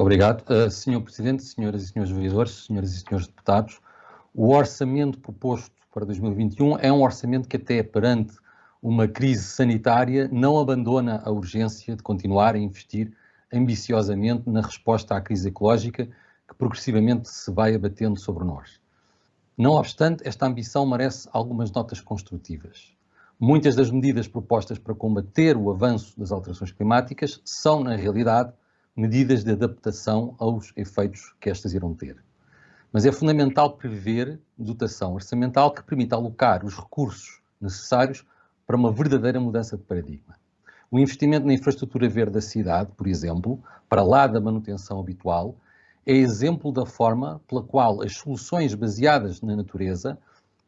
Muito obrigado. Uh, Senhor Presidente, senhoras e senhores vereadores, senhoras e senhores deputados, o orçamento proposto para 2021 é um orçamento que até perante uma crise sanitária não abandona a urgência de continuar a investir ambiciosamente na resposta à crise ecológica que progressivamente se vai abatendo sobre nós. Não obstante, esta ambição merece algumas notas construtivas. Muitas das medidas propostas para combater o avanço das alterações climáticas são, na realidade, medidas de adaptação aos efeitos que estas irão ter. Mas é fundamental prever dotação orçamental que permita alocar os recursos necessários para uma verdadeira mudança de paradigma. O investimento na infraestrutura verde da cidade, por exemplo, para lá da manutenção habitual, é exemplo da forma pela qual as soluções baseadas na natureza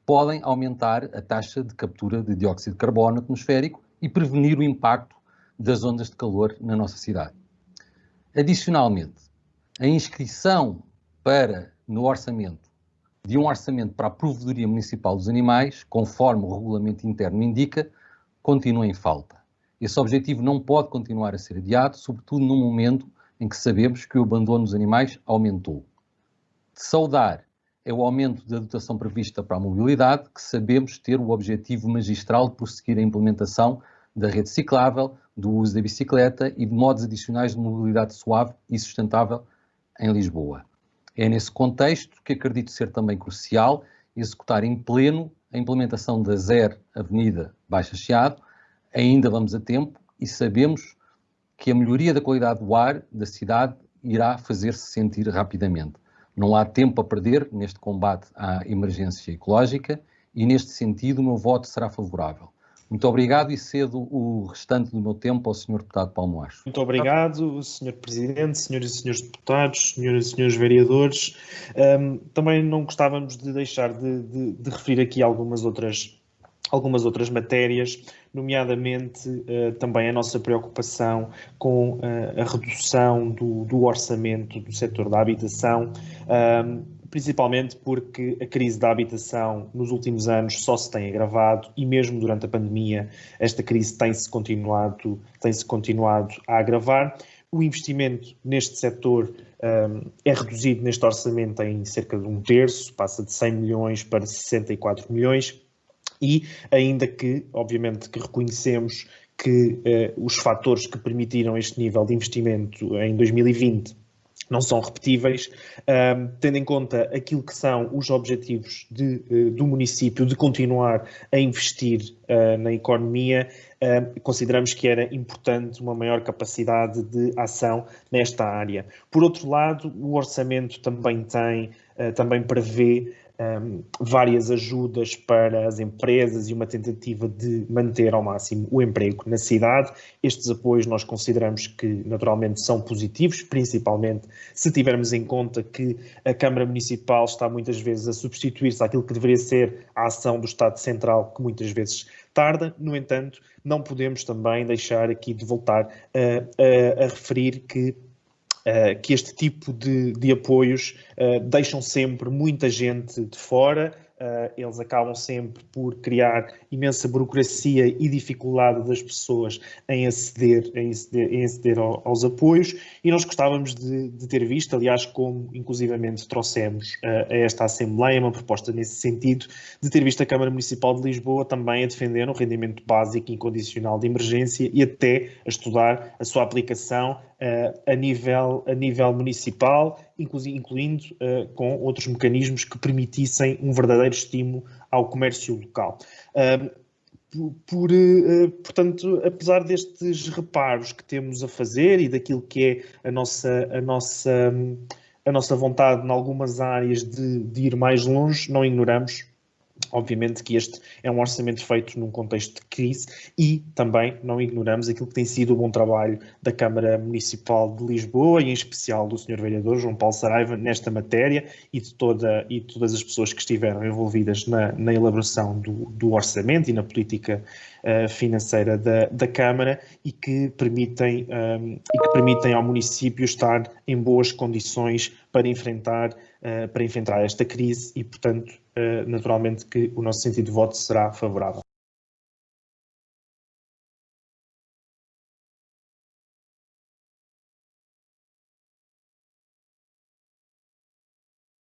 podem aumentar a taxa de captura de dióxido de carbono atmosférico e prevenir o impacto das ondas de calor na nossa cidade. Adicionalmente, a inscrição para, no orçamento, de um orçamento para a Provedoria Municipal dos Animais, conforme o regulamento interno indica, continua em falta. Esse objetivo não pode continuar a ser adiado, sobretudo num momento em que sabemos que o abandono dos animais aumentou. De saudar é o aumento da dotação prevista para a mobilidade, que sabemos ter o objetivo magistral de prosseguir a implementação da rede ciclável, do uso da bicicleta e de modos adicionais de mobilidade suave e sustentável em Lisboa. É nesse contexto que acredito ser também crucial executar em pleno a implementação da ZER Avenida Baixa Chiado. Ainda vamos a tempo e sabemos que a melhoria da qualidade do ar da cidade irá fazer-se sentir rapidamente. Não há tempo a perder neste combate à emergência ecológica e, neste sentido, o meu voto será favorável. Muito obrigado e cedo o restante do meu tempo ao Sr. Deputado Paulo Acho. Muito obrigado, Sr. Presidente, Senhoras e Senhores Deputados, Senhoras e Senhores Vereadores. Um, também não gostávamos de deixar de, de, de referir aqui algumas outras algumas outras matérias, nomeadamente uh, também a nossa preocupação com uh, a redução do, do, orçamento do setor da habitação, uh, principalmente porque a crise da habitação nos últimos anos só se tem agravado e mesmo durante a pandemia esta crise tem-se continuado, tem -se continuado a agravar. O investimento neste setor um, é reduzido neste orçamento em cerca de um terço, passa de 100 milhões para 64 milhões, e ainda que, obviamente, que reconhecemos que eh, os fatores que permitiram este nível de investimento em 2020 não são repetíveis, um, tendo em conta aquilo que são os objetivos de, uh, do município de continuar a investir uh, na economia, uh, consideramos que era importante uma maior capacidade de ação nesta área. Por outro lado, o orçamento também tem, também prevê um, várias ajudas para as empresas e uma tentativa de manter ao máximo o emprego na cidade. Estes apoios nós consideramos que naturalmente são positivos, principalmente se tivermos em conta que a Câmara Municipal está muitas vezes a substituir-se àquilo que deveria ser a ação do Estado Central, que muitas vezes tarda. No entanto, não podemos também deixar aqui de voltar a, a, a referir que uh, que este tipo de, de apoios uh, deixam sempre muita gente de fora, uh, eles acabam sempre por criar imensa burocracia e dificuldade das pessoas em aceder, em aceder, em aceder ao, aos apoios. E nós gostávamos de, de, ter visto, aliás, como inclusivamente trouxemos uh, a esta Assembleia uma proposta nesse sentido, de ter visto a Câmara Municipal de Lisboa também a defender um rendimento básico incondicional de emergência e até a estudar a sua aplicação a, nível, a nível municipal incluindo uh, com outros mecanismos que permitissem um verdadeiro estímulo ao comércio local. Uh, por, por uh, portanto, apesar destes reparos que temos a fazer e daquilo que é a nossa, a nossa, a nossa vontade em algumas áreas de, de ir mais longe, não ignoramos Obviamente que este é um orçamento feito num contexto de crise e também não ignoramos aquilo que tem sido o bom trabalho da Câmara Municipal de Lisboa e em especial do Sr. Vereador João Paulo Saraiva nesta matéria e de, toda, e todas as pessoas que estiveram envolvidas na, na elaboração do, do, orçamento e na política uh, financeira da, da, Câmara e que, permitem, um, ehm, e que permitem ao município estar em boas condições para enfrentar, uh, para enfrentar esta crise e, portanto, naturalmente que o nosso sentido de voto será favorável.